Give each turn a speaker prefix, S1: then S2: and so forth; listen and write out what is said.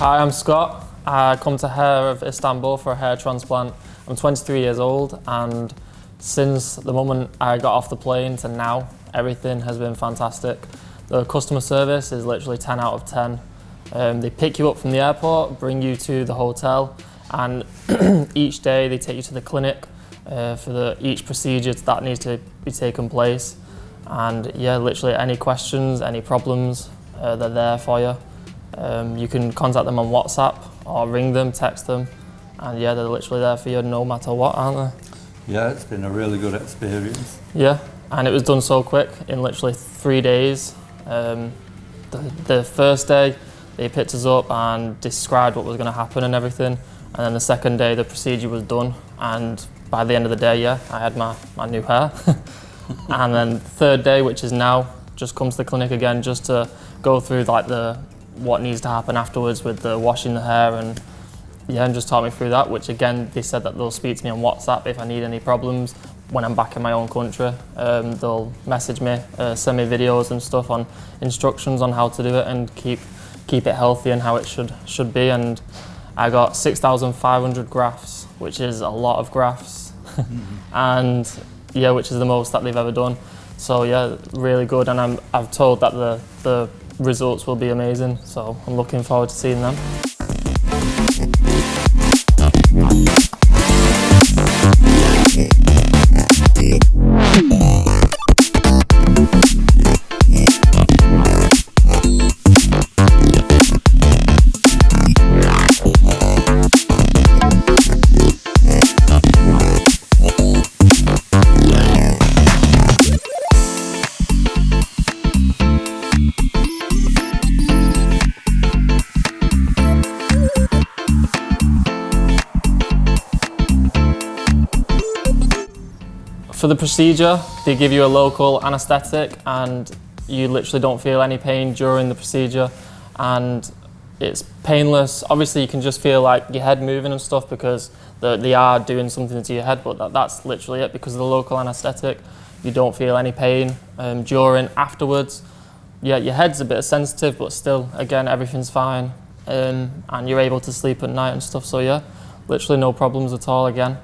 S1: Hi, I'm Scott. I come to Hair of Istanbul for a hair transplant. I'm 23 years old and since the moment I got off the plane to now, everything has been fantastic. The customer service is literally 10 out of 10. Um, they pick you up from the airport, bring you to the hotel and each day they take you to the clinic uh, for the, each procedure that needs to be taken place. And yeah, literally any questions, any problems, uh, they're there for you. Um, you can contact them on WhatsApp or ring them, text them, and yeah, they're literally there for you no matter what, aren't they?
S2: Yeah, it's been a really good experience.
S1: Yeah, and it was done so quick in literally three days. Um, the, the first day, they picked us up and described what was going to happen and everything. And then the second day, the procedure was done. And by the end of the day, yeah, I had my, my new hair. and then third day, which is now, just come to the clinic again just to go through like the what needs to happen afterwards with the washing the hair and yeah, and just taught me through that, which again, they said that they'll speak to me on WhatsApp if I need any problems when I'm back in my own country. Um, they'll message me, uh, send me videos and stuff on instructions on how to do it and keep keep it healthy and how it should should be. And I got 6,500 grafts, which is a lot of grafts. and yeah, which is the most that they've ever done. So yeah, really good. And I'm, I've told that the, the results will be amazing. So I'm looking forward to seeing them. For the procedure, they give you a local anaesthetic and you literally don't feel any pain during the procedure and it's painless. Obviously you can just feel like your head moving and stuff because they are doing something to your head but that, that's literally it because of the local anaesthetic. You don't feel any pain um, during, afterwards. Yeah, your head's a bit sensitive but still, again, everything's fine um, and you're able to sleep at night and stuff so yeah, literally no problems at all again.